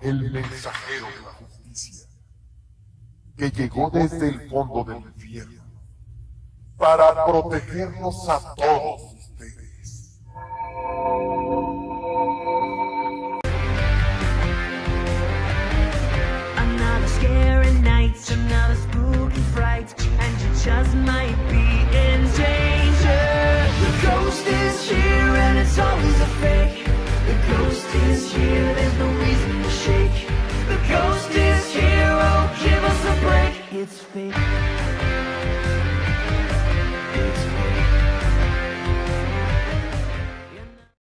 el mensajero de la justicia, que llegó desde el fondo del infierno para protegernos a todos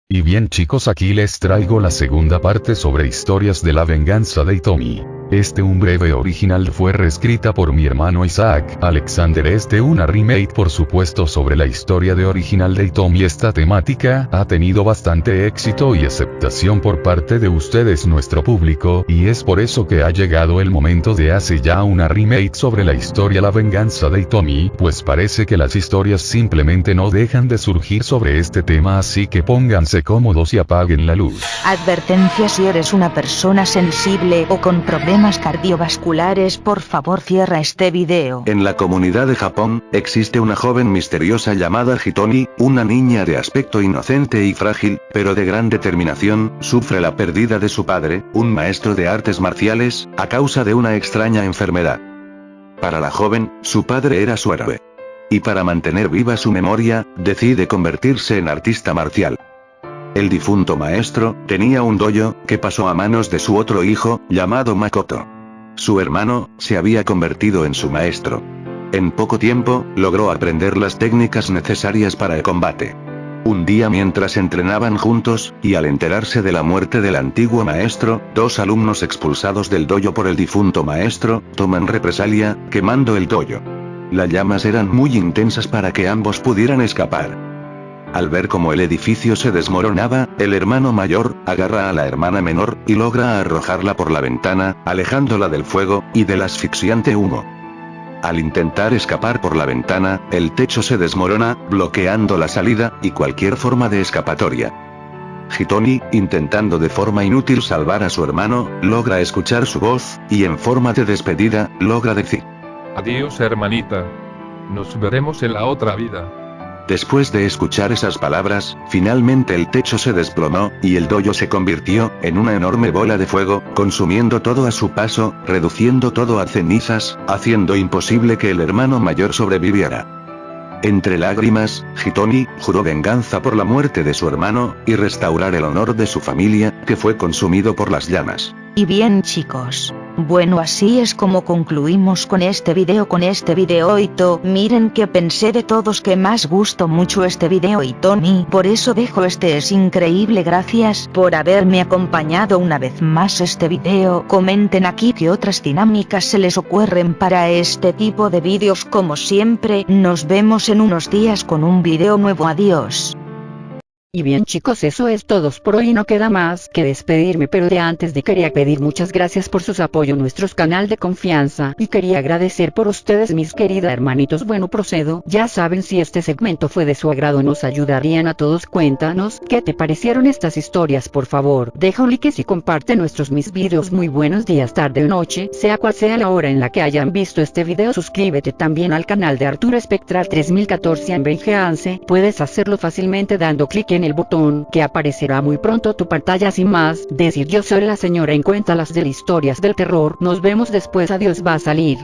Y bien chicos aquí les traigo la segunda parte sobre historias de la venganza de Itomi. Este un breve original fue reescrita por mi hermano Isaac Alexander este una remake por supuesto sobre la historia de original de Itomi esta temática ha tenido bastante éxito y aceptación por parte de ustedes nuestro público y es por eso que ha llegado el momento de hacer ya una remake sobre la historia la venganza de Itomi pues parece que las historias simplemente no dejan de surgir sobre este tema así que pónganse cómodos y apaguen la luz. Advertencia si eres una persona sensible o con problemas cardiovasculares por favor cierra este video. En la comunidad de Japón, existe una joven misteriosa llamada Hitoni, una niña de aspecto inocente y frágil, pero de gran determinación, sufre la pérdida de su padre, un maestro de artes marciales, a causa de una extraña enfermedad. Para la joven, su padre era su héroe. Y para mantener viva su memoria, decide convertirse en artista marcial. El difunto maestro, tenía un dojo, que pasó a manos de su otro hijo, llamado Makoto. Su hermano, se había convertido en su maestro. En poco tiempo, logró aprender las técnicas necesarias para el combate. Un día mientras entrenaban juntos, y al enterarse de la muerte del antiguo maestro, dos alumnos expulsados del dojo por el difunto maestro, toman represalia, quemando el dojo. Las llamas eran muy intensas para que ambos pudieran escapar. Al ver cómo el edificio se desmoronaba, el hermano mayor, agarra a la hermana menor, y logra arrojarla por la ventana, alejándola del fuego, y del asfixiante humo. Al intentar escapar por la ventana, el techo se desmorona, bloqueando la salida, y cualquier forma de escapatoria. Hitoni, intentando de forma inútil salvar a su hermano, logra escuchar su voz, y en forma de despedida, logra decir. Adiós hermanita. Nos veremos en la otra vida. Después de escuchar esas palabras, finalmente el techo se desplomó, y el dojo se convirtió, en una enorme bola de fuego, consumiendo todo a su paso, reduciendo todo a cenizas, haciendo imposible que el hermano mayor sobreviviera. Entre lágrimas, Hitoni, juró venganza por la muerte de su hermano, y restaurar el honor de su familia, que fue consumido por las llamas. Y bien chicos. Bueno así es como concluimos con este video con este video Ito, miren que pensé de todos que más gustó mucho este video y Tony, por eso dejo este es increíble gracias por haberme acompañado una vez más este video, comenten aquí que otras dinámicas se les ocurren para este tipo de vídeos como siempre, nos vemos en unos días con un video nuevo adiós. Y bien chicos eso es todo por hoy. No queda más que despedirme pero de antes de quería pedir muchas gracias por sus apoyo nuestros canal de confianza. Y quería agradecer por ustedes mis queridas hermanitos. Bueno procedo. Ya saben si este segmento fue de su agrado nos ayudarían a todos. Cuéntanos qué te parecieron estas historias por favor deja un like y comparte nuestros mis videos. Muy buenos días tarde o noche sea cual sea la hora en la que hayan visto este video suscríbete también al canal de Arturo Espectral 3014 en Vengeance puedes hacerlo fácilmente dando clic en el botón que aparecerá muy pronto tu pantalla sin más, decir yo soy la señora en cuenta las de historias del terror, nos vemos después adiós va a salir.